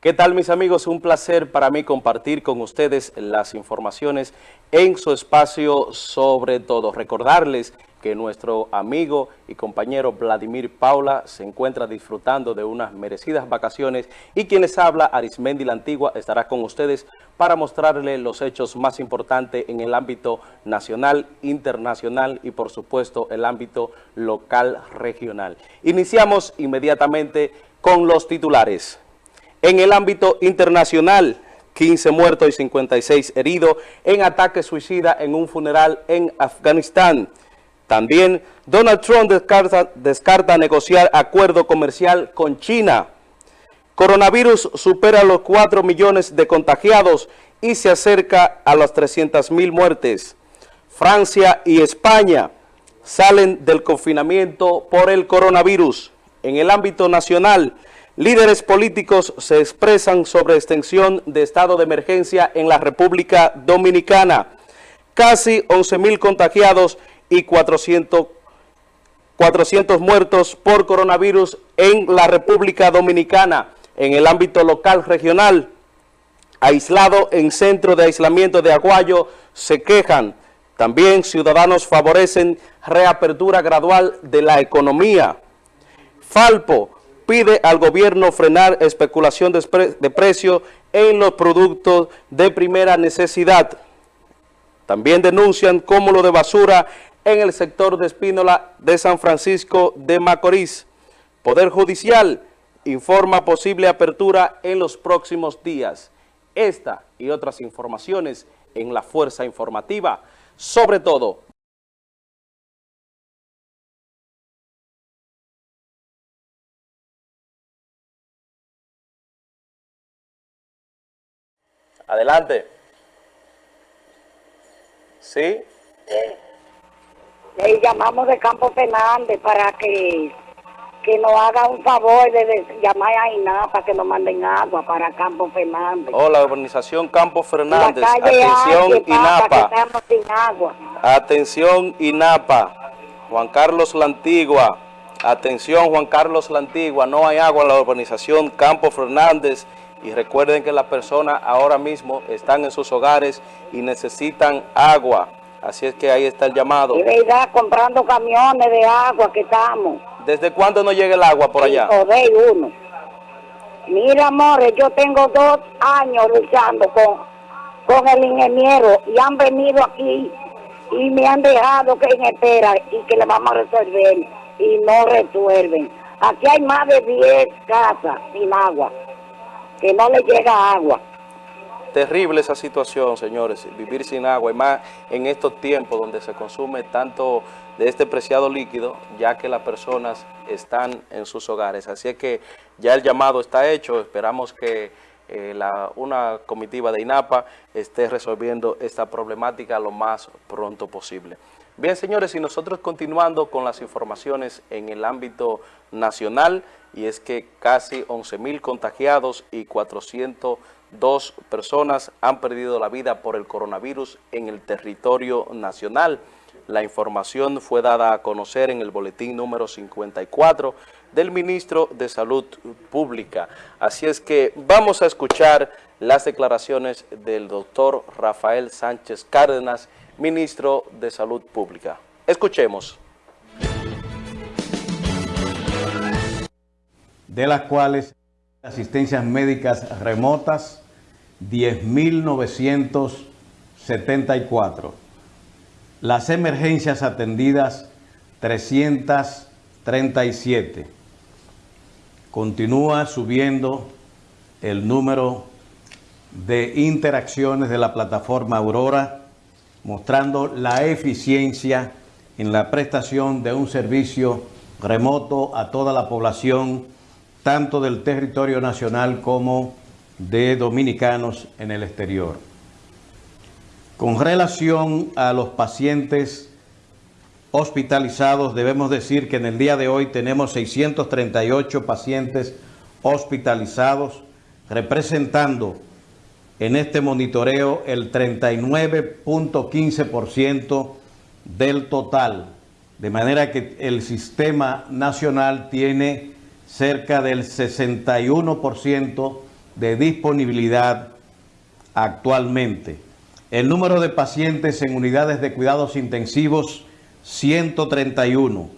¿Qué tal mis amigos? Un placer para mí compartir con ustedes las informaciones en su espacio sobre todo. Recordarles que nuestro amigo y compañero Vladimir Paula se encuentra disfrutando de unas merecidas vacaciones y quienes habla, Arismendi la Antigua, estará con ustedes para mostrarle los hechos más importantes en el ámbito nacional, internacional y por supuesto el ámbito local regional. Iniciamos inmediatamente con los titulares. En el ámbito internacional, 15 muertos y 56 heridos en ataque suicida en un funeral en Afganistán. También Donald Trump descarta, descarta negociar acuerdo comercial con China. Coronavirus supera los 4 millones de contagiados y se acerca a las 300 mil muertes. Francia y España salen del confinamiento por el coronavirus. En el ámbito nacional, Líderes políticos se expresan sobre extensión de estado de emergencia en la República Dominicana. Casi 11 mil contagiados y 400, 400 muertos por coronavirus en la República Dominicana. En el ámbito local regional, aislado en centro de aislamiento de Aguayo, se quejan. También ciudadanos favorecen reapertura gradual de la economía. Falpo pide al gobierno frenar especulación de, de precios en los productos de primera necesidad. También denuncian cúmulo de basura en el sector de Espínola de San Francisco de Macorís. Poder Judicial informa posible apertura en los próximos días. Esta y otras informaciones en la Fuerza Informativa, sobre todo Adelante. ¿Sí? Le llamamos de Campo Fernández para que, que nos haga un favor de, llamar a INAPA que nos manden agua para Campo Fernández. Hola, organización Campo Fernández. Atención INAPA. Atención INAPA. Juan Carlos La Antigua. Atención Juan Carlos La Antigua. No hay agua en la urbanización Campo Fernández y recuerden que las personas ahora mismo están en sus hogares y necesitan agua. Así es que ahí está el llamado. De verdad, comprando camiones de agua que estamos. ¿Desde cuándo no llega el agua por allá? de uno. Mira, amores, yo tengo dos años luchando con, con el ingeniero y han venido aquí y me han dejado que en espera y que le vamos a resolver y no resuelven. Aquí hay más de 10 casas sin agua que no le llega agua. Terrible esa situación, señores, vivir sin agua, y más en estos tiempos donde se consume tanto de este preciado líquido, ya que las personas están en sus hogares. Así es que ya el llamado está hecho, esperamos que eh, una comitiva de INAPA esté resolviendo esta problemática lo más pronto posible. Bien, señores, y nosotros continuando con las informaciones en el ámbito nacional, y es que casi 11 mil contagiados y 402 personas han perdido la vida por el coronavirus en el territorio nacional. La información fue dada a conocer en el boletín número 54 del ministro de Salud Pública. Así es que vamos a escuchar las declaraciones del doctor Rafael Sánchez Cárdenas, ministro de Salud Pública. Escuchemos. De las cuales asistencias médicas remotas, 10.974. Las emergencias atendidas, 337. Continúa subiendo el número de interacciones de la plataforma Aurora, mostrando la eficiencia en la prestación de un servicio remoto a toda la población, tanto del territorio nacional como de dominicanos en el exterior. Con relación a los pacientes hospitalizados, debemos decir que en el día de hoy tenemos 638 pacientes hospitalizados, representando en este monitoreo el 39.15% del total, de manera que el sistema nacional tiene cerca del 61% de disponibilidad actualmente. El número de pacientes en unidades de cuidados intensivos, 131,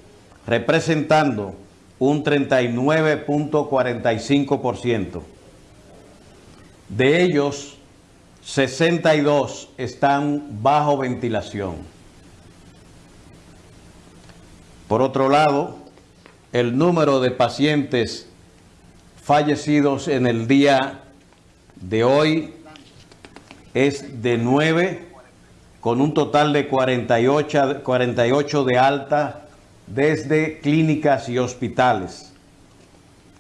representando un 39.45%. De ellos, 62 están bajo ventilación. Por otro lado, el número de pacientes fallecidos en el día de hoy es de 9, con un total de 48, 48 de alta desde clínicas y hospitales.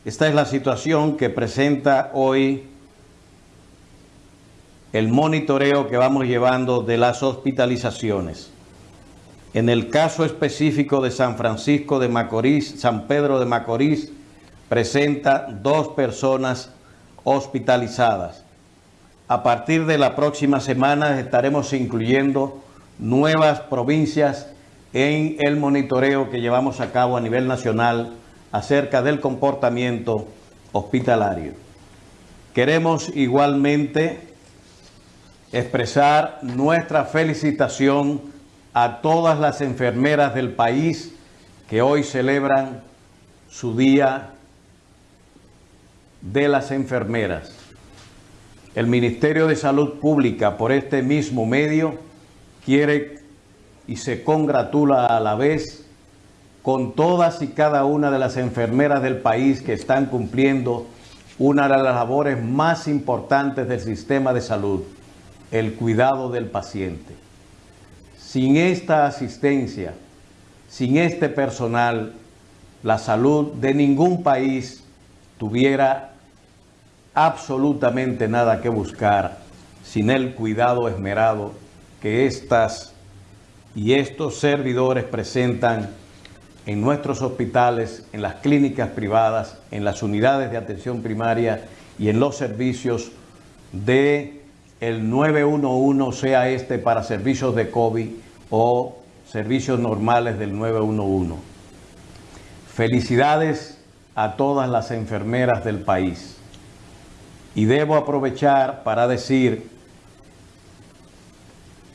Esta es la situación que presenta hoy el monitoreo que vamos llevando de las hospitalizaciones. En el caso específico de San Francisco de Macorís, San Pedro de Macorís, presenta dos personas hospitalizadas. A partir de la próxima semana estaremos incluyendo nuevas provincias en el monitoreo que llevamos a cabo a nivel nacional acerca del comportamiento hospitalario. Queremos igualmente expresar nuestra felicitación a todas las enfermeras del país que hoy celebran su Día de las Enfermeras. El Ministerio de Salud Pública, por este mismo medio, quiere y se congratula a la vez con todas y cada una de las enfermeras del país que están cumpliendo una de las labores más importantes del sistema de salud, el cuidado del paciente. Sin esta asistencia, sin este personal, la salud de ningún país tuviera absolutamente nada que buscar sin el cuidado esmerado que estas y estos servidores presentan en nuestros hospitales, en las clínicas privadas, en las unidades de atención primaria y en los servicios de el 911 sea este para servicios de COVID o servicios normales del 911. Felicidades a todas las enfermeras del país. Y debo aprovechar para decir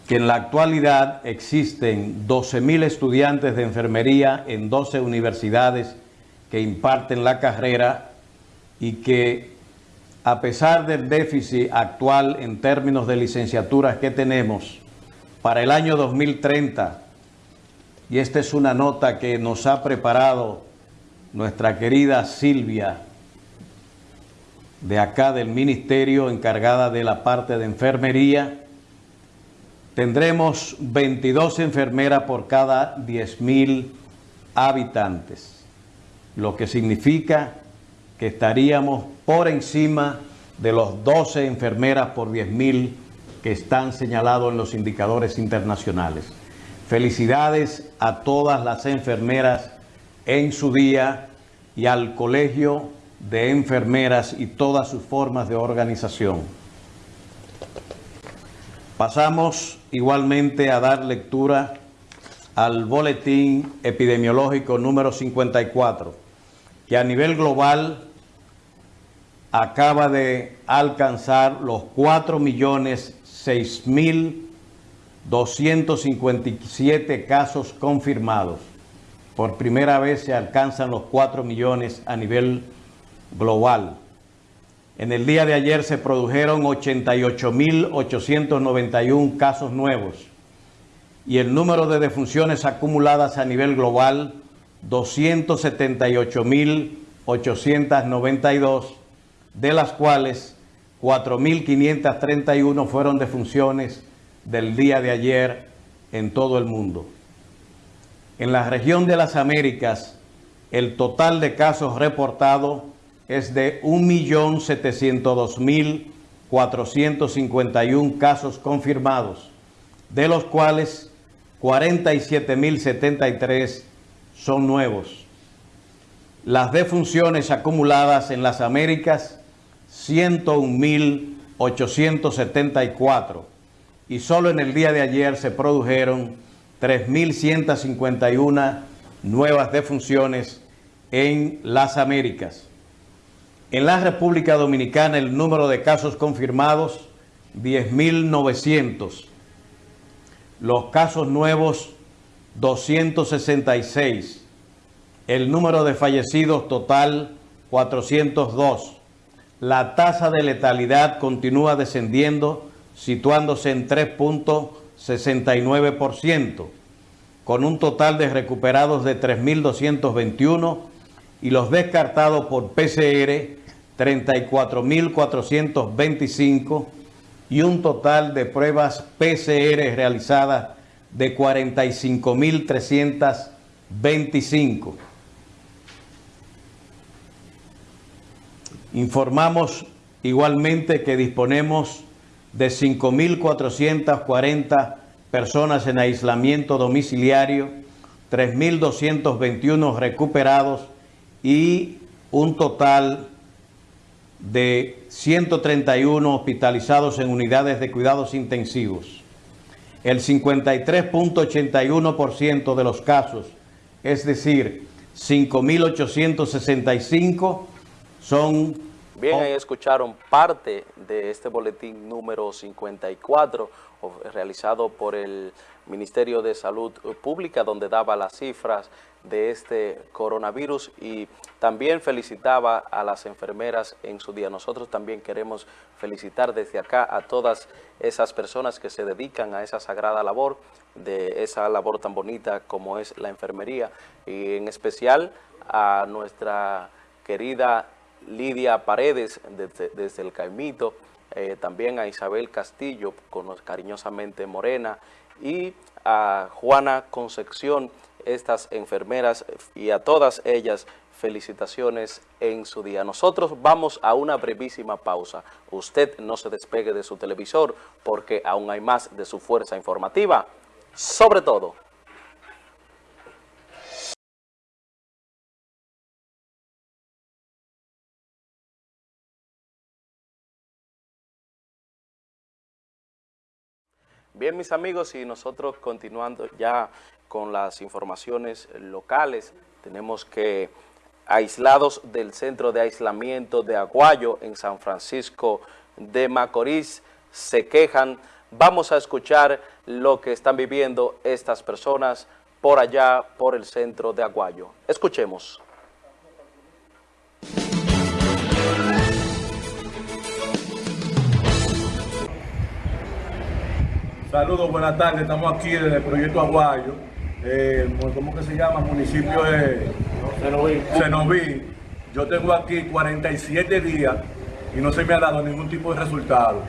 que en la actualidad existen 12.000 estudiantes de enfermería en 12 universidades que imparten la carrera y que a pesar del déficit actual en términos de licenciaturas que tenemos para el año 2030, y esta es una nota que nos ha preparado nuestra querida Silvia, de acá del ministerio encargada de la parte de enfermería, tendremos 22 enfermeras por cada 10.000 habitantes, lo que significa que estaríamos por encima de los 12 enfermeras por 10.000 que están señalados en los indicadores internacionales. Felicidades a todas las enfermeras en su día y al Colegio de Enfermeras y todas sus formas de organización. Pasamos igualmente a dar lectura al boletín epidemiológico número 54, que a nivel global acaba de alcanzar los 4 millones 6 mil 257 casos confirmados. Por primera vez se alcanzan los 4 millones a nivel global. En el día de ayer se produjeron 88.891 casos nuevos y el número de defunciones acumuladas a nivel global 278.892 de las cuales 4.531 fueron defunciones del día de ayer en todo el mundo. En la región de las Américas, el total de casos reportados es de 1.702.451 casos confirmados, de los cuales 47.073 son nuevos. Las defunciones acumuladas en las Américas 101.874 y solo en el día de ayer se produjeron 3.151 nuevas defunciones en las Américas. En la República Dominicana el número de casos confirmados 10.900. Los casos nuevos 266. El número de fallecidos total 402. La tasa de letalidad continúa descendiendo, situándose en 3.69%, con un total de recuperados de 3.221 y los descartados por PCR 34.425 y un total de pruebas PCR realizadas de 45.325. Informamos igualmente que disponemos de 5.440 personas en aislamiento domiciliario, 3.221 recuperados y un total de 131 hospitalizados en unidades de cuidados intensivos. El 53.81% de los casos, es decir, 5.865 son... Bien, ahí escucharon parte de este boletín número 54 realizado por el Ministerio de Salud Pública, donde daba las cifras de este coronavirus y también felicitaba a las enfermeras en su día. Nosotros también queremos felicitar desde acá a todas esas personas que se dedican a esa sagrada labor, de esa labor tan bonita como es la enfermería y en especial a nuestra querida Lidia Paredes desde, el Caimito, eh, también a Isabel Castillo, cariñosamente Morena, y a Juana Concepción, estas enfermeras y a todas ellas felicitaciones en su día. Nosotros vamos a una brevísima pausa. Usted no se despegue de su televisor porque aún hay más de su fuerza informativa. Sobre todo, Bien, mis amigos, y nosotros continuando ya con las informaciones locales, tenemos que aislados del centro de aislamiento de Aguayo en San Francisco de Macorís se quejan. Vamos a escuchar lo que están viviendo estas personas por allá, por el centro de Aguayo. Escuchemos. Saludos, buenas tardes. Estamos aquí en el proyecto Aguayo. Eh, ¿Cómo que se llama? Municipio de Cenoví. Yo tengo aquí 47 días y no se me ha dado ningún tipo de resultado.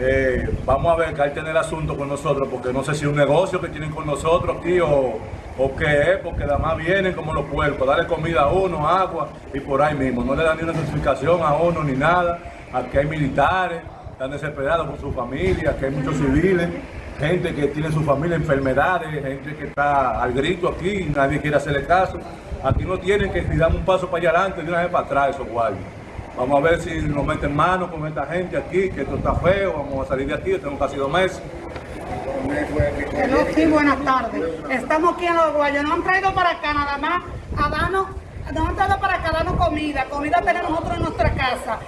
Eh, vamos a ver que hay que tener asunto con nosotros, porque no sé si es un negocio que tienen con nosotros aquí o, o qué es, porque además vienen como los puercos, darle comida a uno, agua y por ahí mismo. No le dan ni una notificación a uno ni nada. Aquí hay militares, están desesperados con su familia, aquí hay muchos civiles gente que tiene su familia enfermedades, gente que está al grito aquí nadie quiere hacerle caso. Aquí no tienen que si un paso para allá adelante y una vez para atrás esos guardias. Vamos a ver si nos meten mano con esta gente aquí, que esto está feo, vamos a salir de aquí, tenemos casi dos meses. Sí, buenas tardes. Estamos aquí en los guayos, nos han traído para acá nada más a darnos, nos han traído para acá a darnos comida, comida tenemos nosotros en nuestra casa.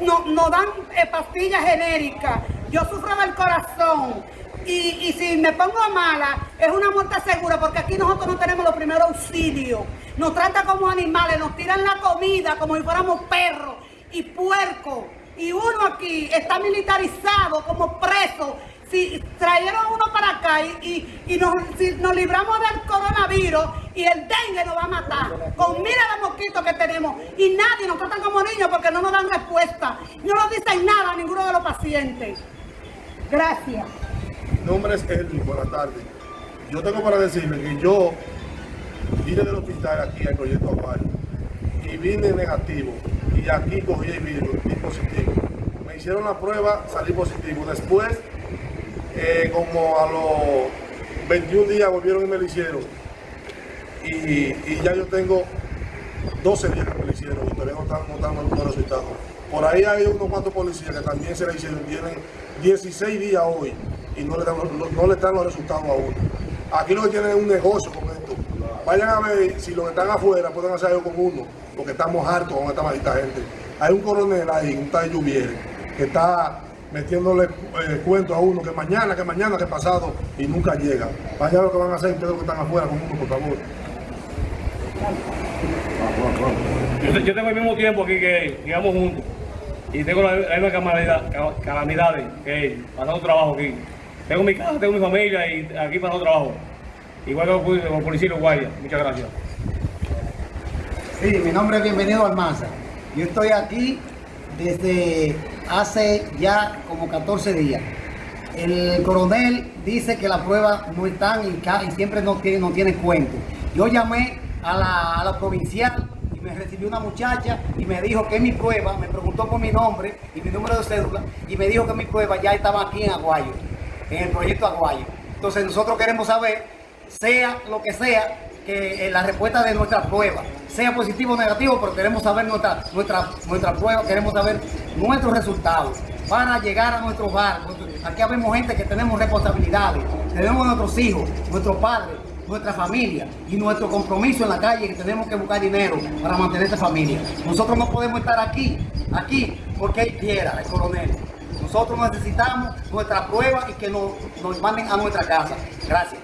Nos, nos dan eh, pastillas genéricas, yo sufro del corazón, y, si me pongo mala, es una muerte segura, porque aquí nosotros no tenemos los primeros auxilios. Nos tratan como animales, nos tiran la comida como si fuéramos perros y puercos. Y uno aquí está militarizado como preso. Si trajeron uno para acá y, nos, si nos libramos del coronavirus y el dengue nos va a matar, con miles de mosquitos que tenemos, y nadie nos trata como niños porque no nos dan respuesta, no nos dicen nada a ninguno de los pacientes. Gracias. Nombre es Edwin, buenas tardes. Yo tengo para decirle que yo vine del hospital aquí al proyecto Aguayo y vine negativo y aquí cogí el virus y positivo. Me hicieron la prueba, salí positivo. Después, eh, como a los 21 días volvieron y me lo hicieron. Y, ya yo tengo 12 días que me lo hicieron y todavía no están, no los resultados. Por ahí hay unos cuantos policías que también se le hicieron, tienen 16 días hoy y no le dan, no, le dan los resultados a uno. Aquí lo que tienen es un negocio con esto. Vayan a ver si los que están afuera pueden hacer algo con uno, porque estamos hartos con esta maldita gente. hay un coronel ahí, un tal Lluvier, que está metiéndole eh, cuentos a uno que mañana, que mañana, que pasado y nunca llega. Vaya lo que van a hacer ustedes que están afuera con uno, por favor. Yo, tengo el mismo tiempo aquí que él, digamos juntos. Y tengo la la misma calamidad- ca- calamidades que pasando trabajo aquí. Tengo mi casa, tengo mi familia y aquí pasando trabajo. Igual que los poli- los policías. Muchas gracias. Sí, mi nombre es Bienvenido Almanza. Yo estoy aquí desde hace ya como 14 días. El coronel dice que las pruebas no están y siempre no tiene, no tiene cuento. Yo llamé a la, a la provincial y me recibió una muchacha y me dijo que mi prueba, me preguntó por mi nombre y mi número de cédula y me dijo que mi prueba ya estaba aquí en Aguayo, en el proyecto Aguayo. Entonces nosotros queremos saber, sea lo que sea, que eh, la respuesta de nuestra prueba, sea positivo o negativo, pero queremos saber nuestra, nuestra, nuestra prueba, queremos saber nuestros resultados para llegar a nuestro hogar. Aquí habemos gente que tenemos responsabilidades, tenemos nuestros hijos, nuestros padres, nuestra familia y nuestro compromiso en la calle que tenemos que buscar dinero para mantener esta familia. Nosotros no podemos estar aquí, aquí, porque él quiera, el coronel. Nosotros necesitamos nuestra prueba y que nos, nos manden a nuestra casa. Gracias.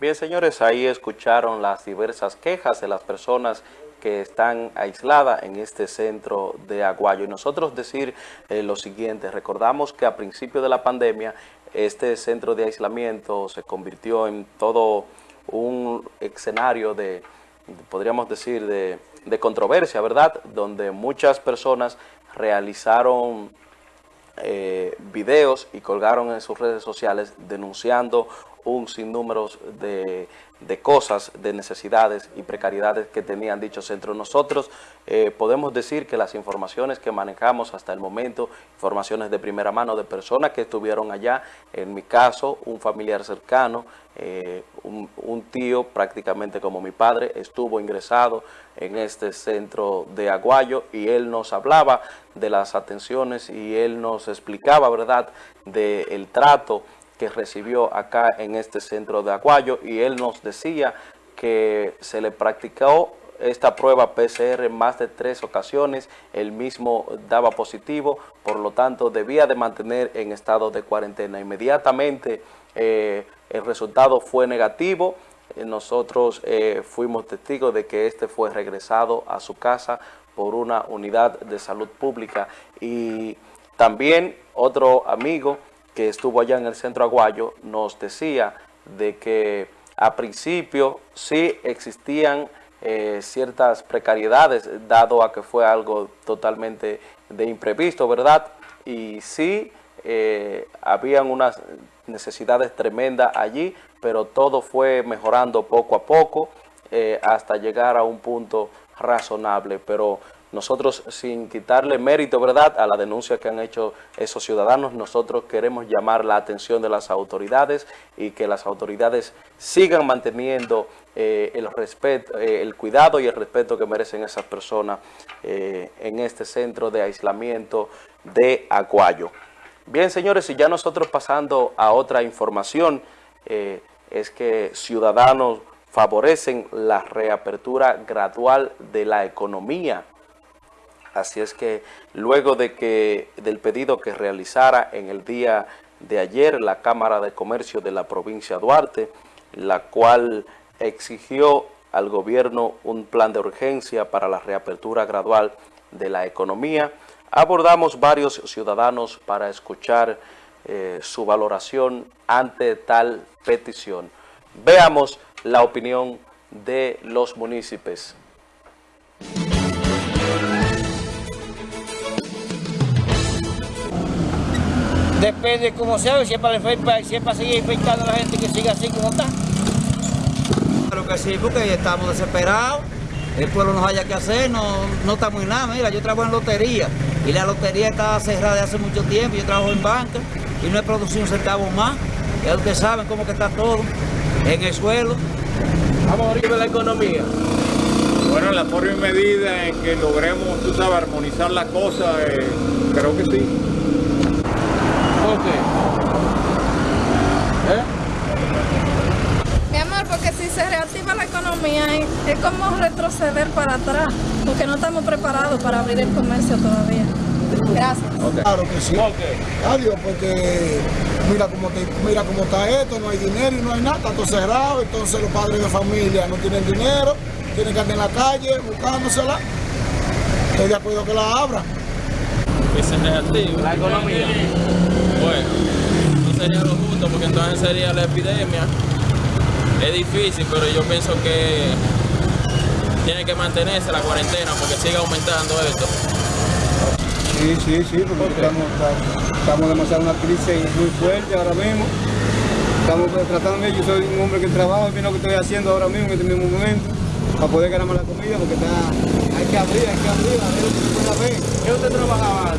Bien, señores, ahí escucharon las diversas quejas de las personas que están aisladas en este centro de Aguayo. Y nosotros decir eh, lo siguiente, recordamos que a principio de la pandemia este centro de aislamiento se convirtió en todo un escenario de, podríamos decir, de, de controversia, ¿verdad? Donde muchas personas realizaron eh, videos y colgaron en sus redes sociales denunciando un sinnúmero de, de cosas, de necesidades y precariedades que tenían dicho centro. Nosotros eh, podemos decir que las informaciones que manejamos hasta el momento, informaciones de primera mano de personas que estuvieron allá, en mi caso, un familiar cercano, eh, un, un tío prácticamente como mi padre, estuvo ingresado en este centro de Aguayo y él nos hablaba de las atenciones y él nos explicaba, ¿verdad?, del trato que recibió acá en este centro de Aguayo y él nos decía que se le practicó esta prueba PCR en más de tres ocasiones, él mismo daba positivo, por lo tanto debía de mantener en estado de cuarentena. Inmediatamente eh, el resultado fue negativo, eh, nosotros eh, fuimos testigos de que este fue regresado a su casa por una unidad de salud pública. Y también otro amigo que estuvo allá en el centro Aguayo nos decía de que a principio sí existían eh, ciertas precariedades, dado a que fue algo totalmente de imprevisto, ¿verdad? Y sí eh, habían unas necesidades tremendas allí, pero todo fue mejorando poco a poco eh, hasta llegar a un punto razonable, pero nosotros sin quitarle mérito, ¿verdad?, a la denuncia que han hecho esos ciudadanos, nosotros queremos llamar la atención de las autoridades y que las autoridades sigan manteniendo eh, el respeto, eh, el cuidado y el respeto que merecen esas personas eh, en este centro de aislamiento de Aguayo. Bien, señores, y ya nosotros pasando a otra información, es que ciudadanos favorecen la reapertura gradual de la economía. Así es que luego de que del pedido que realizara en el día de ayer la Cámara de Comercio de la provincia Duarte, la cual exigió al gobierno un plan de urgencia para la reapertura gradual de la economía, abordamos varios ciudadanos para escuchar eh, su valoración ante tal petición. Veamos la opinión de los municipios. Depende de cómo sea, si es para, si es para seguir infectando a la gente que siga así como está. Claro que sí, porque estamos desesperados. El pueblo no haya que hacer, no, no estamos en nada. Mira, yo trabajo en lotería y la lotería está cerrada de hace mucho tiempo. Yo trabajo en banca y no he producido un centavo más. Ya ustedes saben cómo que está todo en el suelo. Vamos a abrir la economía. Bueno, en la forma y medida en que logremos, tú sabes, armonizar la cosa, eh, creo que sí. ¿Por qué? mal porque si se reactiva la economía es, es como retroceder para atrás, porque no estamos preparados para abrir el comercio todavía. Gracias. Claro que sí. Adiós, porque mira cómo, te- mira cómo está esto, no hay dinero y no hay nada, está todo cerrado, entonces los padres de familia no tienen dinero, tienen que andar en la calle buscándosela. Estoy de acuerdo que la abran. que se reactive. La economía. No sería lo justo porque entonces sería la epidemia. Es difícil, pero yo pienso que tiene que mantenerse la cuarentena porque sigue aumentando esto. Sí, sí, sí, porque estamos, estamos demasiado en una crisis muy fuerte ahora mismo. Estamos tratando, yo soy un hombre que trabaja, y lo que estoy haciendo ahora mismo en este mismo momento, para poder ganarme la comida, porque está, hay que abrir, hay que abrir, a ver ver. ¿Qué usted trabajaba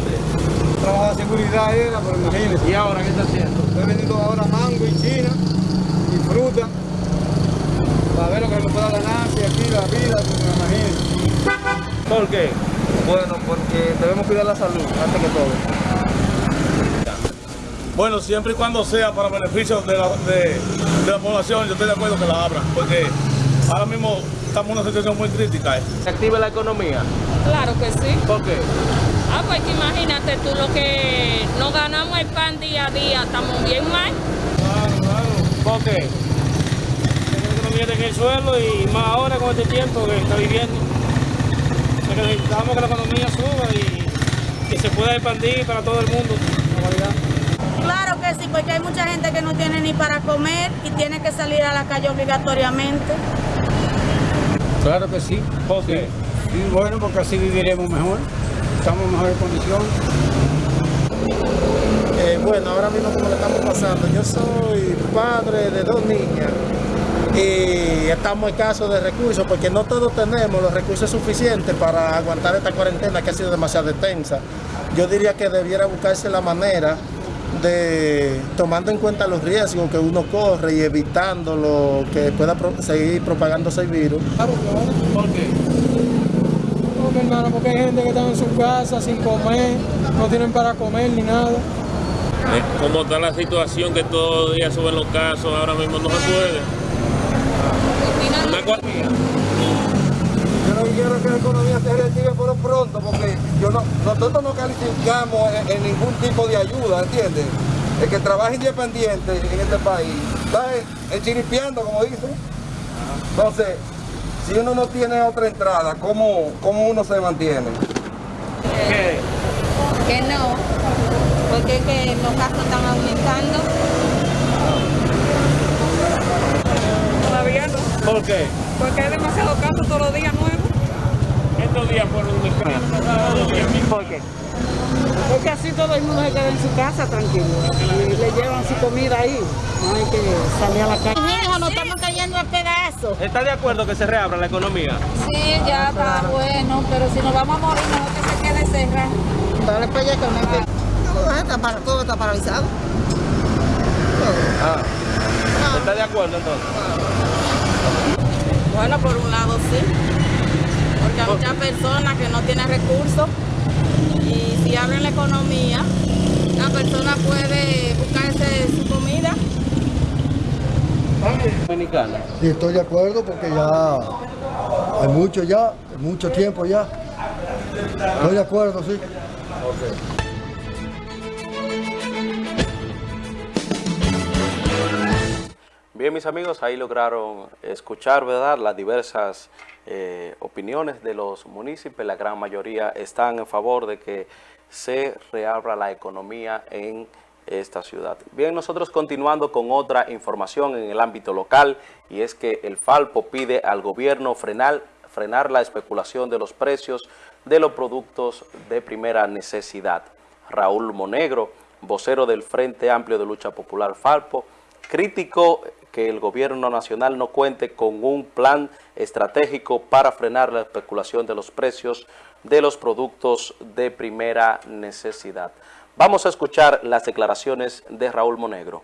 seguridad era, pero imagínese. ¿Y ahora qué está haciendo? Estoy vendiendo ahora mango y china y fruta, para ver lo que me pueda ganar, si aquí la vida, pues, imagínese. ¿Por qué? Bueno, porque debemos cuidar la salud, antes que todo. Bueno, siempre y cuando sea para beneficio de la, de, de la población, yo estoy de acuerdo que la abran, porque ahora mismo estamos en una situación muy crítica. ¿eh? ¿Se active la economía? Claro que sí. ¿Por qué? Ah, pues que imagínate tú lo que no ganamos el pan día a día, estamos bien mal. ¿Por qué? La economía está en el suelo y más ahora con este tiempo que está viviendo. O sea, que necesitamos que la economía suba y que se pueda expandir para todo el mundo. Claro que sí, porque hay mucha gente que no tiene ni para comer y tiene que salir a la calle obligatoriamente. Claro que sí. ¿Por qué? Sí, bueno, porque así viviremos mejor. Estamos en mejores condiciones. Eh, bueno, ahora mismo como le estamos pasando, yo soy padre de dos niñas y estamos escasos de recursos porque no todos tenemos los recursos suficientes para aguantar esta cuarentena que ha sido demasiado extensa. Yo diría que debiera buscarse la manera de, tomando en cuenta los riesgos que uno corre y evitando lo que pueda pro- seguir propagándose el virus. ¿Por qué? Porque, hermano, porque hay gente que está en su casa sin comer, no tienen para comer ni nada. Eh, ¿Cómo está la situación que todos los días suben los casos? Ahora mismo no se puede. Una cua- Yo no quiero que la economía se reactive por lo pronto porque yo no, nosotros no calificamos en, en ningún tipo de ayuda, ¿entiendes? El que trabaja independiente en este país está chiripiando, como dicen. Entonces, si uno no tiene otra entrada, ¿cómo, cómo uno se mantiene? Que no, porque es que los casos están aumentando. Todavía no. ¿Por qué? Porque hay demasiados casos todos los días nuevos. Estos días fueron un ¿Por qué? Porque así todo el mundo se queda en su casa tranquilo y le llevan su comida ahí. No hay que salir a la calle. Pedazos. ¿Está de acuerdo que se reabra la economía? Sí, ya está bueno, pero si nos vamos a morir, mejor que se quede cerrado. Dale para allá que Todo está, para- todo está paralizado. Ah. ¿Está de acuerdo entonces? Bueno, por un lado sí, porque hay muchas personas que no tienen recursos y si abren la economía, la persona puede buscarse su comida. Dominicana. Sí, estoy de acuerdo porque ya hay mucho ya, mucho tiempo ya. Estoy de acuerdo, sí. Bien, mis amigos, ahí lograron escuchar, ¿verdad?, las diversas eh, opiniones de los municipios. La gran mayoría están en favor de que se reabra la economía en esta ciudad. Bien, nosotros continuando con otra información en el ámbito local, y es que el Falpo pide al gobierno frenar, frenar la especulación de los precios de los productos de primera necesidad. Raúl Monegro, vocero del Frente Amplio de Lucha Popular Falpo, criticó que el gobierno nacional no cuente con un plan estratégico para frenar la especulación de los precios de los productos de primera necesidad. Vamos a escuchar las declaraciones de Raúl Monegro.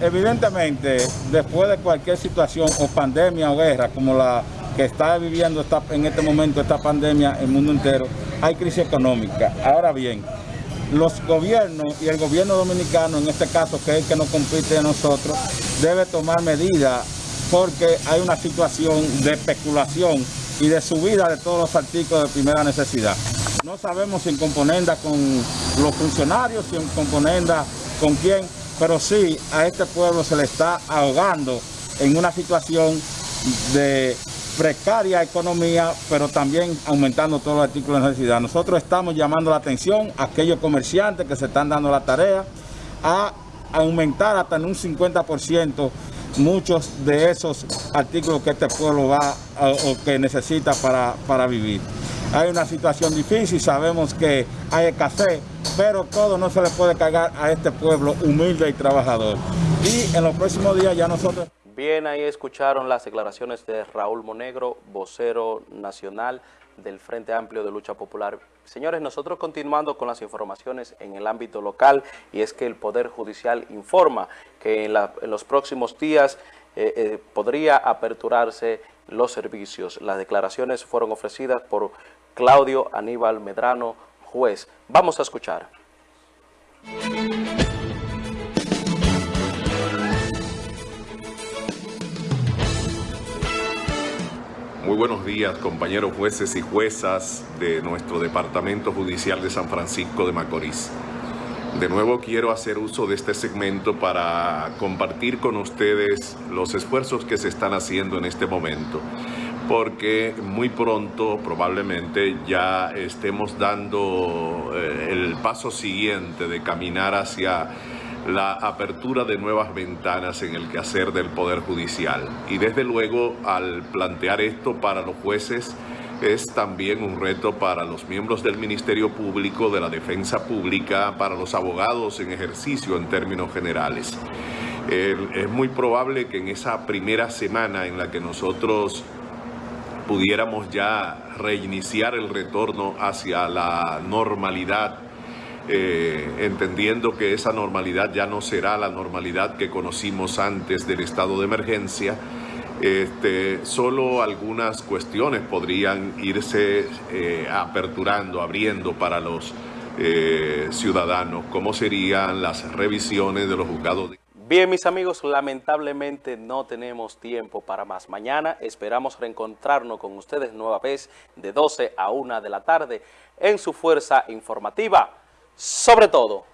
Evidentemente, después de cualquier situación o pandemia o guerra como la que está viviendo en este momento esta pandemia en el mundo entero, hay crisis económica. Ahora bien, los gobiernos y el gobierno dominicano, en este caso que es el que nos compite a nosotros, debe tomar medidas porque hay una situación de especulación y de subida de todos los artículos de primera necesidad. No sabemos si en componenda con los funcionarios, si en componenda con quién, pero sí a este pueblo se le está ahogando en una situación de precaria economía, pero también aumentando todos los artículos de necesidad. Nosotros estamos llamando la atención a aquellos comerciantes que se están dando la tarea a aumentar hasta en un 50% muchos de esos artículos que este pueblo va o que necesita para, para vivir. Hay una situación difícil, sabemos que hay escasez, pero todo no se le puede cargar a este pueblo humilde y trabajador. Y en los próximos días ya nosotros... Bien, ahí escucharon las declaraciones de Raúl Monegro, vocero nacional del Frente Amplio de Lucha Popular. Señores, nosotros continuando con las informaciones en el ámbito local y es que el Poder Judicial informa que en, los próximos días eh, eh, podría aperturarse los servicios. Las declaraciones fueron ofrecidas por Claudio Aníbal Medrano, juez. Vamos a escuchar. Muy buenos días, compañeros jueces y juezas de nuestro Departamento Judicial de San Francisco de Macorís. De nuevo quiero hacer uso de este segmento para compartir con ustedes los esfuerzos que se están haciendo en este momento, porque muy pronto probablemente ya estemos dando eh, el paso siguiente de caminar hacia la apertura de nuevas ventanas en el quehacer del Poder Judicial. Y desde luego, al plantear esto para los jueces, es también un reto para los miembros del Ministerio Público, de la Defensa Pública, para los abogados en ejercicio en términos generales. es muy probable que en esa primera semana en la que nosotros pudiéramos ya reiniciar el retorno hacia la normalidad eh, entendiendo que esa normalidad ya no será la normalidad que conocimos antes del estado de emergencia, este, solo algunas cuestiones podrían irse eh, aperturando, abriendo para los eh, ciudadanos, como serían las revisiones de los juzgados. Bien, mis amigos, lamentablemente no tenemos tiempo para más. Mañana esperamos reencontrarnos con ustedes nueva vez de 12 a 1 de la tarde en su fuerza informativa sobre todo